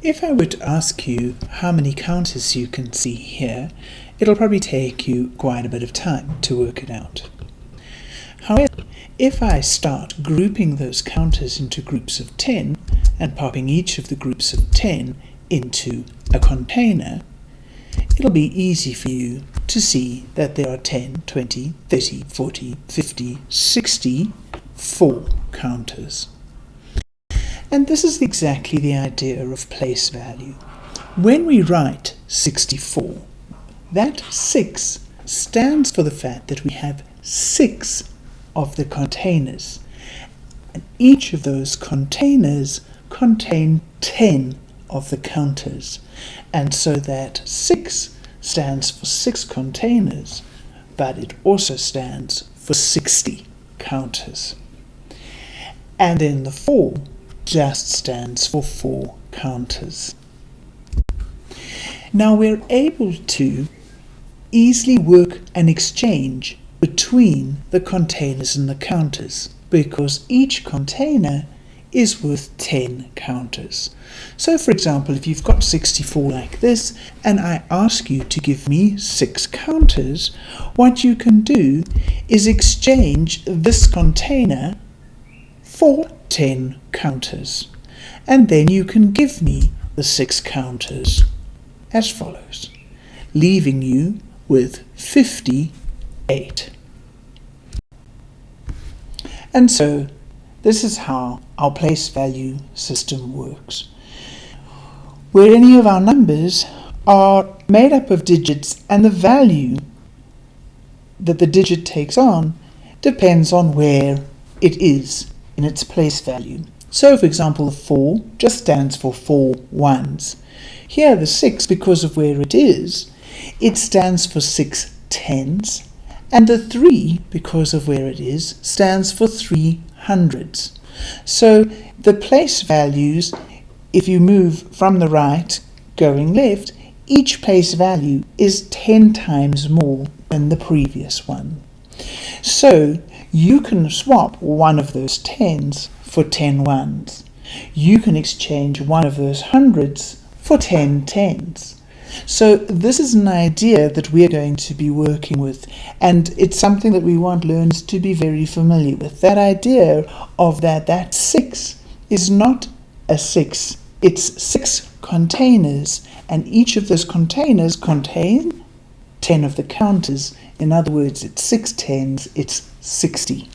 If I were to ask you how many counters you can see here, it'll probably take you quite a bit of time to work it out. However, if I start grouping those counters into groups of 10 and popping each of the groups of 10 into a container, it'll be easy for you to see that there are 10, 20, 30, 40, 50, 60 four counters. And this is exactly the idea of place value. When we write 64, that 6 stands for the fact that we have 6 of the containers. And each of those containers contain 10 of the counters. And so that 6 stands for 6 containers, but it also stands for 60 counters. And then the 4 just stands for 4 counters. Now we're able to easily work an exchange between the containers and the counters because each container is worth 10 counters. So for example, if you've got 64 like this, and I ask you to give me 6 counters, what you can do is exchange this container for 10 counters. And then you can give me the 6 counters as follows, leaving you with 58. And so this is how our place value system works. Where any of our numbers are made up of digits and the value that the digit takes on depends on where it is in its place value. So for example the 4 just stands for 4 ones. Here the 6 because of where it is, it stands for 6 tens and the 3 because of where it is stands for 3 hundreds. So the place values, if you move from the right going left, each place value is 10 times more than the previous one. So you can swap one of those tens for 10 ones. You can exchange one of those hundreds for 10 tens. So this is an idea that we're going to be working with and it's something that we want learners to be very familiar with. That idea of that that 6 is not a 6, it's 6 containers and each of those containers contain 10 of the counters. In other words, it's 6 tens, it's 60.